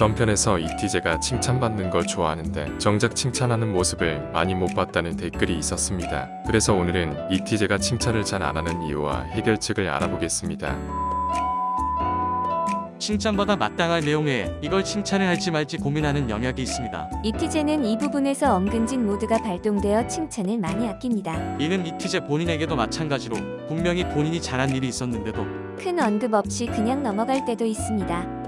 전편에서 이티제가 칭찬받는 걸 좋아하는데 정작 칭찬하는 모습을 많이 못 봤다는 댓글이 있었습니다. 그래서 오늘은 이티제가 칭찬을 잘 안 하는 이유와 해결책을 알아보겠습니다. 칭찬보다 마땅할 내용에 이걸 칭찬을 할지 말지 고민하는 영역이 있습니다. 이티제는 이 부분에서 엉근진 모드가 발동되어 칭찬을 많이 아낍니다. 이는 이티제 본인에게도 마찬가지로 분명히 본인이 잘한 일이 있었는데도 큰 언급 없이 그냥 넘어갈 때도 있습니다.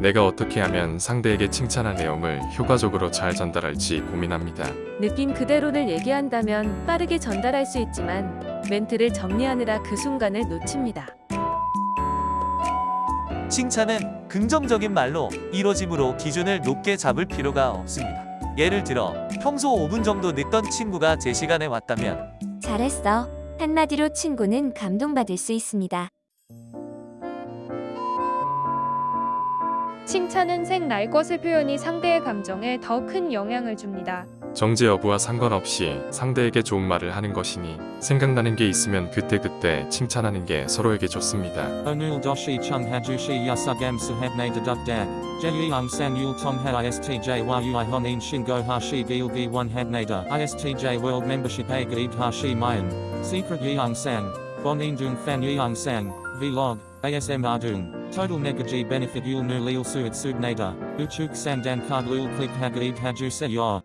내가 어떻게 하면 상대에게 칭찬한 내용을 효과적으로 잘 전달할지 고민합니다. 느낌 그대로를 얘기한다면 빠르게 전달할 수 있지만 멘트를 정리하느라 그 순간을 놓칩니다. 칭찬은 긍정적인 말로 이뤄짐으로 기준을 높게 잡을 필요가 없습니다. 예를 들어 평소 5분 정도 늦던 친구가 제 시간에 왔다면 잘했어. 한마디로 친구는 감동받을 수 있습니다. 칭찬은 색 날 것의 표현이 상대의 감정에 더 큰 영향을 줍니다. 정제 여부와 상관없이 상대에게 좋은 말을 하는 것이니 생각나는 게 있으면 그때그때 칭찬하는 게 서로에게 좋습니다. Doshi chung hajushi yasugam suhabne dedukdak. Jeyung san yul tong ha istj world membership gaid hashi mayan. Secret fan yeung sang. Vlog. ASM Ardung. Total negaji benefit yul nu leel suat subnata, uchuk sandan kard lul klik hagaib hajuse ya.